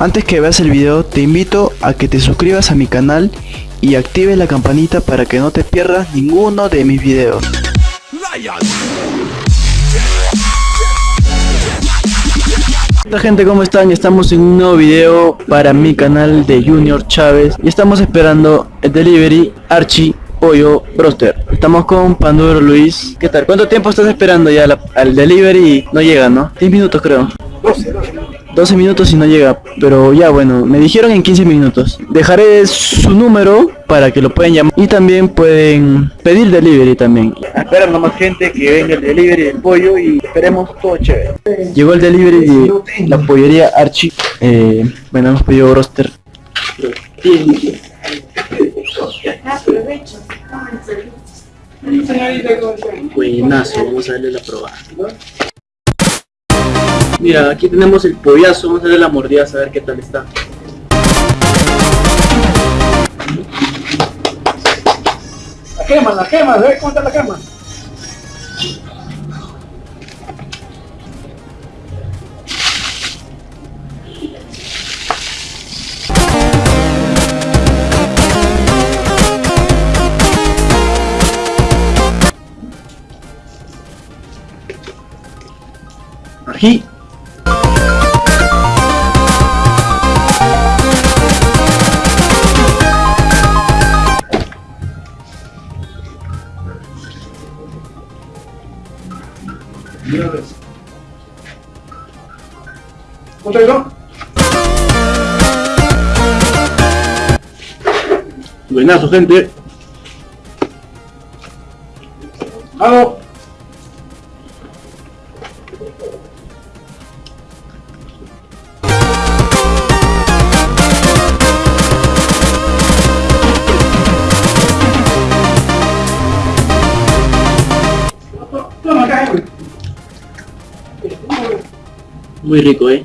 Antes que veas el video te invito a que te suscribas a mi canal y actives la campanita para que no te pierdas ninguno de mis videos. Hola gente, ¿cómo están? Estamos en un nuevo video para mi canal de Junior Chávez y estamos esperando el delivery Archie Pollo Broster. Estamos con Panduro Luis. ¿Qué tal? ¿Cuánto tiempo estás esperando ya al delivery? No llega, ¿no? 10 minutos creo. 12 minutos y no llega, pero ya bueno, me dijeron en 15 minutos. Dejaré su número para que lo puedan llamar y también pueden pedir delivery también. Esperan nomás gente que venga el delivery del pollo y esperemos todo chévere. Llegó el delivery de la pollería Archie. Eh, bueno, hemos pedido broster. Buenazo, vamos a darle la probada. Mira, aquí tenemos el pollazo, vamos a darle la mordida a ver qué tal está. La quema, la quema, ¿ves cómo está la quema? Ají. ¿Cómo te digo? Buenazo, gente. Güey. Muy rico, eh.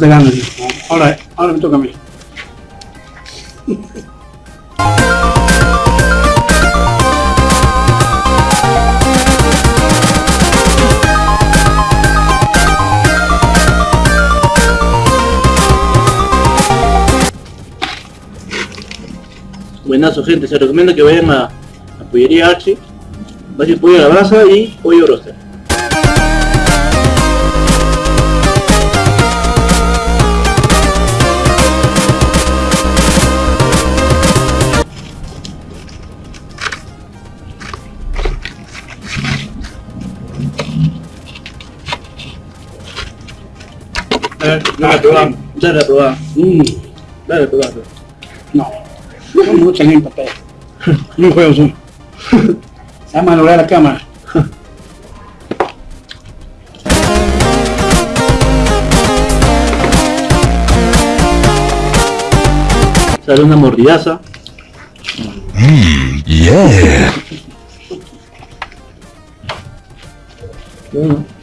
Te ganas. Ahora, ahora me toca a mí. Buenazo, gente. Se recomienda que vayan a, a Pollería Archie. Va a ser pollo a la brasa y pollo roster. Ver, Dale a probar. Dale a probar. Mm, Dale a probar. no. No mucha en papel. No juego son. Se va a malograr la cámara. Sale una mordidaza. Yeah. Bueno.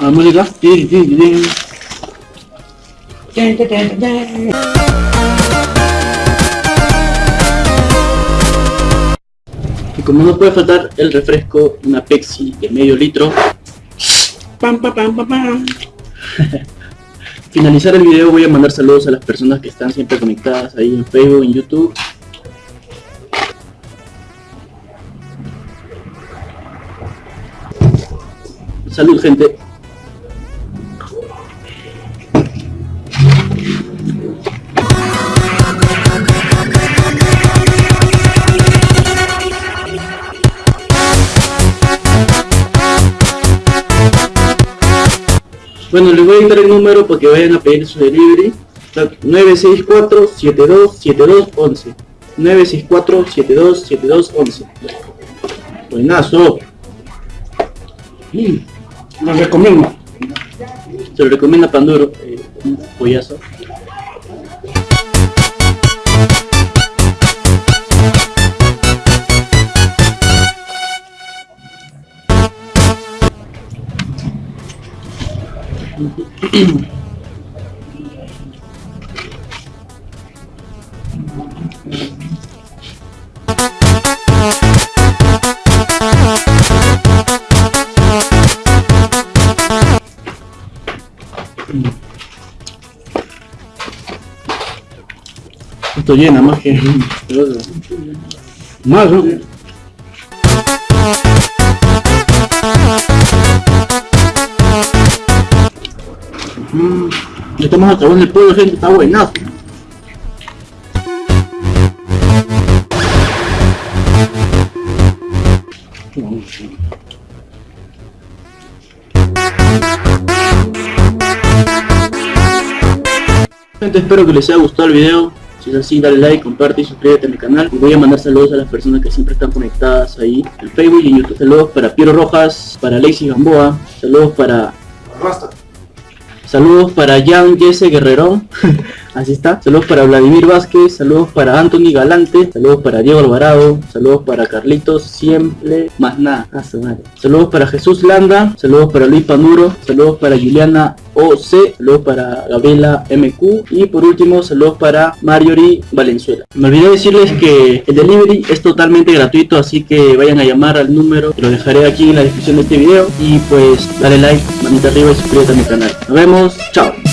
La música. Y como no puede faltar el refresco, una Pepsi de medio litro. Pam, pam, pam, pam, pam. Finalizar el video voy a mandar saludos a las personas que están siempre conectadas ahí en Facebook, en YouTube. Salud gente. Bueno, les voy a dar el número para que vayan a pedir su delivery. 964-727211. 964-727211. Buenazo. Mm, Lo recomiendo. Se lo recomienda Panduro, eh, un pollazo. Esto llena más que... Más. Mm, estamos acabando el pollo, gente, está buenazo. Gente, espero que les haya gustado el video. Si es así, dale like, comparte y suscríbete a mi canal. Y voy a mandar saludos a las personas que siempre están conectadas ahí en Facebook y en YouTube. Saludos para Piero Rojas, para Lacey Gamboa, saludos para Saludos para Jan Jesse Guerrerón, así está. Saludos para Vladimir Vázquez, saludos para Anthony Galante, saludos para Diego Alvarado, saludos para Carlitos Siempre, más nada. Saludos para Jesús Landa, saludos para Luis Panuro, saludos para Juliana OC, saludos para Gabriela MQ y por último saludos para Marjorie Valenzuela. Me olvidé decirles que el delivery es totalmente gratuito, así que vayan a llamar al número que lo dejaré aquí en la descripción de este video y pues dale like, manita arriba y suscríbete a mi canal. Nos vemos, chao.